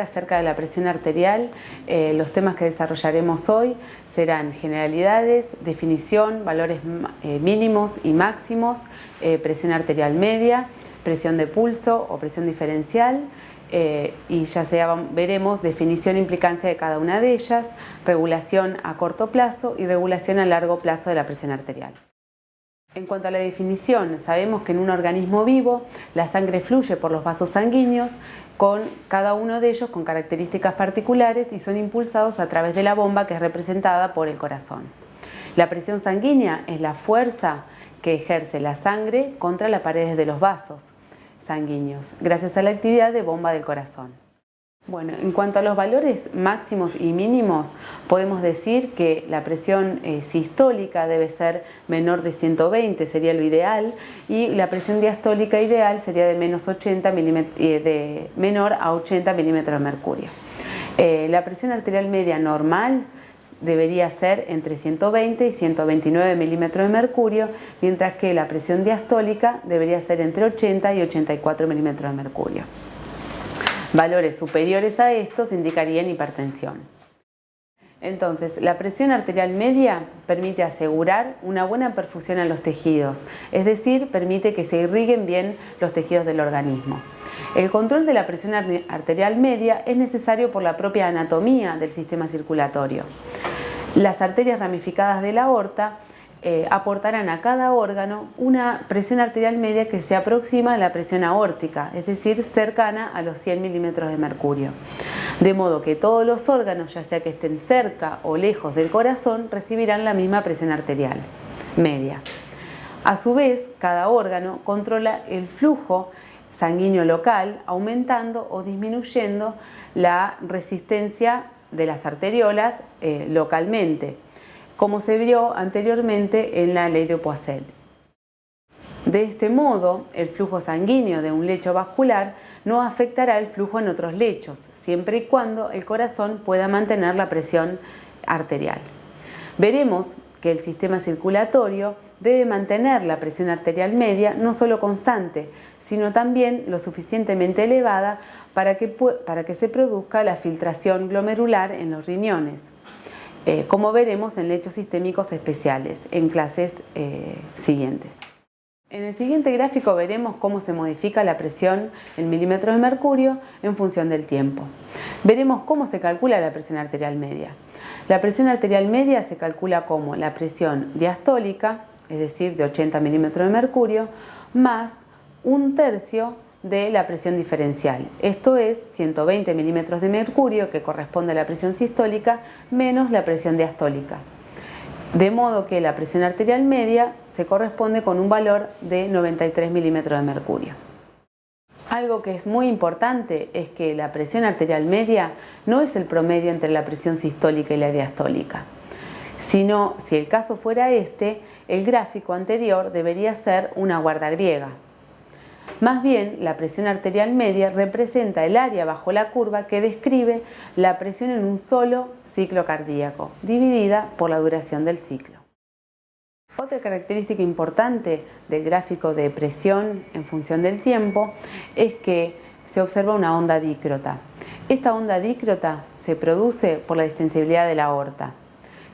acerca de la presión arterial. Eh, los temas que desarrollaremos hoy serán generalidades, definición, valores eh, mínimos y máximos, eh, presión arterial media, presión de pulso o presión diferencial, y ya veremos definición e implicancia de cada una de ellas, regulación a corto plazo y regulación a largo plazo de la presión arterial. En cuanto a la definición, sabemos que en un organismo vivo la sangre fluye por los vasos sanguíneos con cada uno de ellos con características particulares y son impulsados a través de la bomba que es representada por el corazón. La presión sanguínea es la fuerza que ejerce la sangre contra las paredes de los vasos sanguíneos gracias a la actividad de bomba del corazón. Bueno, en cuanto a los valores máximos y mínimos, podemos decir que la presión eh, sistólica debe ser menor de 120, sería lo ideal, y la presión diastólica ideal sería de, menos 80 eh, de menor a 80 milímetros de mercurio. Eh, la presión arterial media normal debería ser entre 120 y 129 milímetros de mercurio, mientras que la presión diastólica debería ser entre 80 y 84 milímetros de mercurio. Valores superiores a estos indicarían hipertensión. Entonces, la presión arterial media permite asegurar una buena perfusión a los tejidos, es decir, permite que se irriguen bien los tejidos del organismo. El control de la presión arterial media es necesario por la propia anatomía del sistema circulatorio. Las arterias ramificadas de la aorta eh, aportarán a cada órgano una presión arterial media que se aproxima a la presión aórtica, es decir, cercana a los 100 milímetros de mercurio. De modo que todos los órganos, ya sea que estén cerca o lejos del corazón, recibirán la misma presión arterial media. A su vez, cada órgano controla el flujo sanguíneo local, aumentando o disminuyendo la resistencia de las arteriolas eh, localmente como se vio anteriormente en la ley de Poiseuille. De este modo, el flujo sanguíneo de un lecho vascular no afectará el flujo en otros lechos, siempre y cuando el corazón pueda mantener la presión arterial. Veremos que el sistema circulatorio debe mantener la presión arterial media no solo constante, sino también lo suficientemente elevada para que, para que se produzca la filtración glomerular en los riñones. Eh, como veremos en lechos sistémicos especiales en clases eh, siguientes. En el siguiente gráfico veremos cómo se modifica la presión en milímetros de mercurio en función del tiempo. Veremos cómo se calcula la presión arterial media. La presión arterial media se calcula como la presión diastólica, es decir, de 80 milímetros de mercurio, más un tercio de la presión diferencial. Esto es 120 milímetros de mercurio, que corresponde a la presión sistólica, menos la presión diastólica. De modo que la presión arterial media se corresponde con un valor de 93 milímetros de mercurio. Algo que es muy importante es que la presión arterial media no es el promedio entre la presión sistólica y la diastólica, sino, si el caso fuera este, el gráfico anterior debería ser una guarda griega, más bien, la presión arterial media representa el área bajo la curva que describe la presión en un solo ciclo cardíaco, dividida por la duración del ciclo. Otra característica importante del gráfico de presión en función del tiempo es que se observa una onda dícrota. Esta onda dícrota se produce por la distensibilidad de la aorta,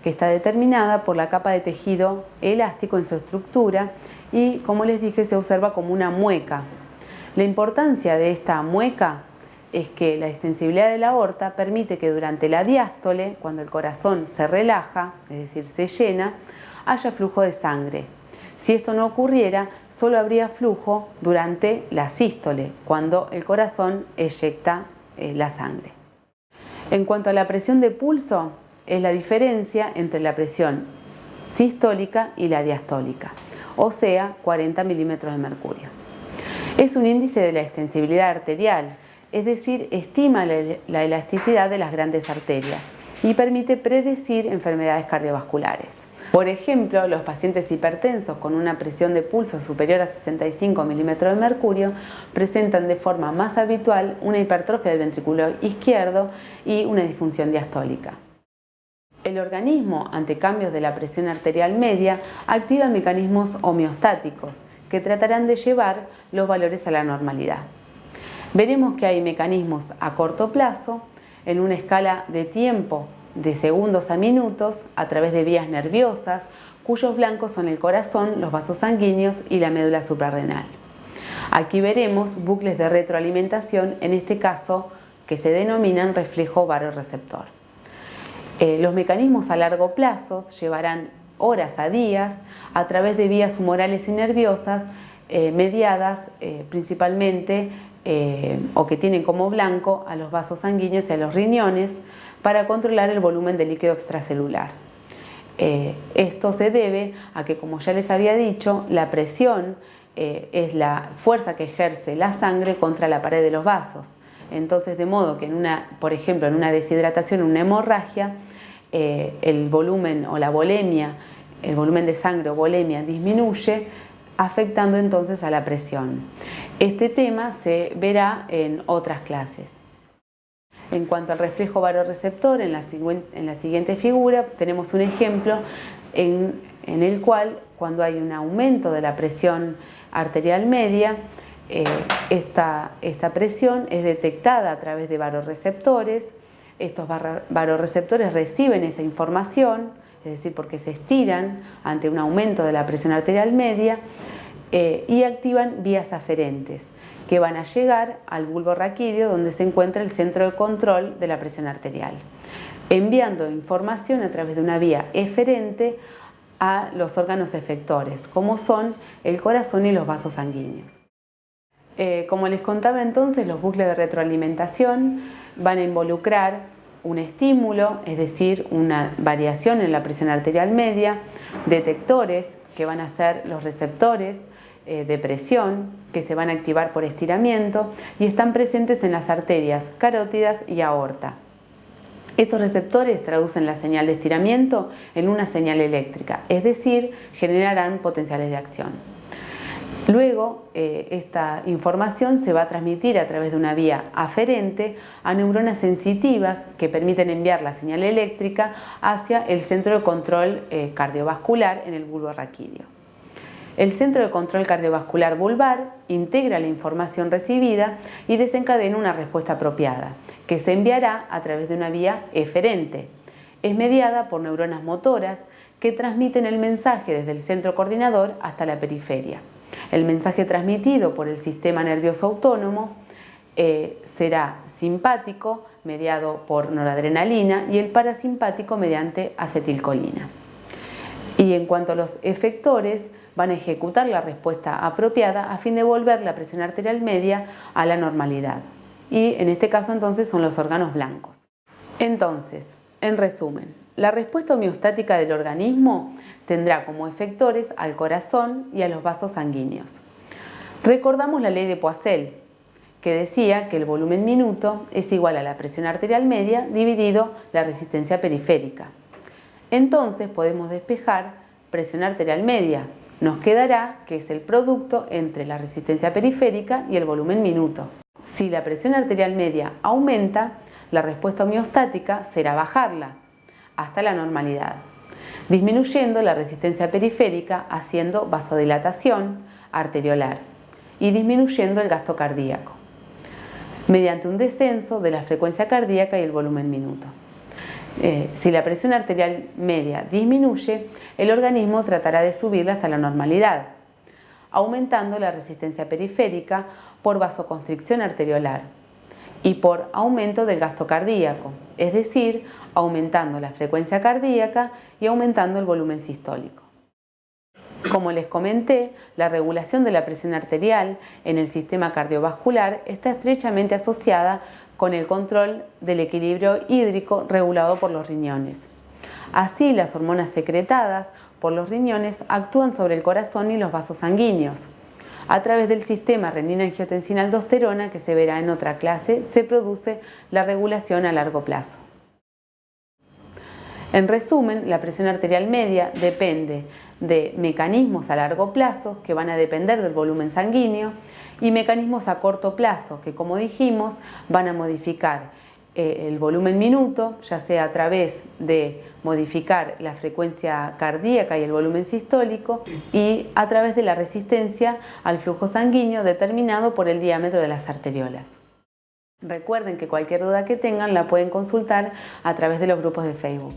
que está determinada por la capa de tejido elástico en su estructura y como les dije se observa como una mueca. La importancia de esta mueca es que la extensibilidad de la aorta permite que durante la diástole, cuando el corazón se relaja, es decir, se llena, haya flujo de sangre. Si esto no ocurriera, solo habría flujo durante la sístole, cuando el corazón eyecta eh, la sangre. En cuanto a la presión de pulso, es la diferencia entre la presión sistólica y la diastólica o sea 40 milímetros de mercurio. Es un índice de la extensibilidad arterial, es decir, estima la elasticidad de las grandes arterias y permite predecir enfermedades cardiovasculares. Por ejemplo, los pacientes hipertensos con una presión de pulso superior a 65 milímetros de mercurio presentan de forma más habitual una hipertrofia del ventrículo izquierdo y una disfunción diastólica. El organismo, ante cambios de la presión arterial media, activa mecanismos homeostáticos que tratarán de llevar los valores a la normalidad. Veremos que hay mecanismos a corto plazo en una escala de tiempo de segundos a minutos a través de vías nerviosas, cuyos blancos son el corazón, los vasos sanguíneos y la médula suprarrenal. Aquí veremos bucles de retroalimentación, en este caso que se denominan reflejo varoreceptor. Eh, los mecanismos a largo plazo llevarán horas a días a través de vías humorales y nerviosas eh, mediadas eh, principalmente o que tienen como blanco a los vasos sanguíneos y a los riñones para controlar el volumen de líquido extracelular. esto se debe a que, como ya les había dicho, la presión es la fuerza que ejerce la sangre contra la pared de los vasos. Entonces, de modo que por ejemplo, en una deshidratación, una hemorragia, eh, el volumen o la volemia, el volumen de sangre o volemia disminuye, afectando entonces a la presión. Este tema se verá en otras clases. En cuanto al reflejo varoreceptor, en la siguiente figura tenemos un ejemplo en, el cual cuando hay un aumento de la presión arterial media, eh, esta, presión es detectada a través de varoreceptores. Estos varoreceptores reciben esa información, es decir, porque se estiran ante un aumento de la presión arterial media eh, y activan vías aferentes que van a llegar al bulbo raquídeo donde se encuentra el centro de control de la presión arterial, enviando información a través de una vía eferente a los órganos efectores, como son el corazón y los vasos sanguíneos. Eh, como les contaba entonces, los bucles de retroalimentación van a involucrar un estímulo, es decir, una variación en la presión arterial media, detectores que van a ser los receptores eh, de presión que se van a activar por estiramiento y están presentes en las arterias carótidas y aorta. Estos receptores traducen la señal de estiramiento en una señal eléctrica, es decir, generarán potenciales de acción. Luego, eh, esta información se va a transmitir a través de una vía aferente a neuronas sensitivas que permiten enviar la señal eléctrica hacia el centro de control eh, cardiovascular en el bulbo raquídeo. El centro de control cardiovascular vulvar integra la información recibida y desencadena una respuesta apropiada, que se enviará a través de una vía eferente. Es mediada por neuronas motoras que transmiten el mensaje desde el centro coordinador hasta la periferia. El mensaje transmitido por el sistema nervioso autónomo eh, será simpático, mediado por noradrenalina, y el parasimpático mediante acetilcolina. Y en cuanto a los efectores, van a ejecutar la respuesta apropiada a fin de volver la presión arterial media a la normalidad. Y en este caso entonces son los órganos blancos. Entonces, en resumen, la respuesta homeostática del organismo tendrá como efectores al corazón y a los vasos sanguíneos. Recordamos la ley de Poiseuille, que decía que el volumen minuto es igual a la presión arterial media dividido la resistencia periférica. Entonces podemos despejar presión arterial media. Nos quedará que es el producto entre la resistencia periférica y el volumen minuto. Si la presión arterial media aumenta, la respuesta homeostática será bajarla hasta la normalidad disminuyendo la resistencia periférica haciendo vasodilatación arteriolar y disminuyendo el gasto cardíaco, mediante un descenso de la frecuencia cardíaca y el volumen minuto. Eh, si la presión arterial media disminuye, el organismo tratará de subirla hasta la normalidad, aumentando la resistencia periférica por vasoconstricción arteriolar y por aumento del gasto cardíaco, es decir, aumentando la frecuencia cardíaca y aumentando el volumen sistólico. Como les comenté, la regulación de la presión arterial en el sistema cardiovascular está estrechamente asociada con el control del equilibrio hídrico regulado por los riñones. Así, las hormonas secretadas por los riñones actúan sobre el corazón y los vasos sanguíneos, a través del sistema renina-angiotensina-aldosterona, que se verá en otra clase, se produce la regulación a largo plazo. En resumen, la presión arterial media depende de mecanismos a largo plazo que van a depender del volumen sanguíneo y mecanismos a corto plazo que, como dijimos, van a modificar el volumen minuto, ya sea a través de modificar la frecuencia cardíaca y el volumen sistólico y a través de la resistencia al flujo sanguíneo determinado por el diámetro de las arteriolas. Recuerden que cualquier duda que tengan la pueden consultar a través de los grupos de Facebook.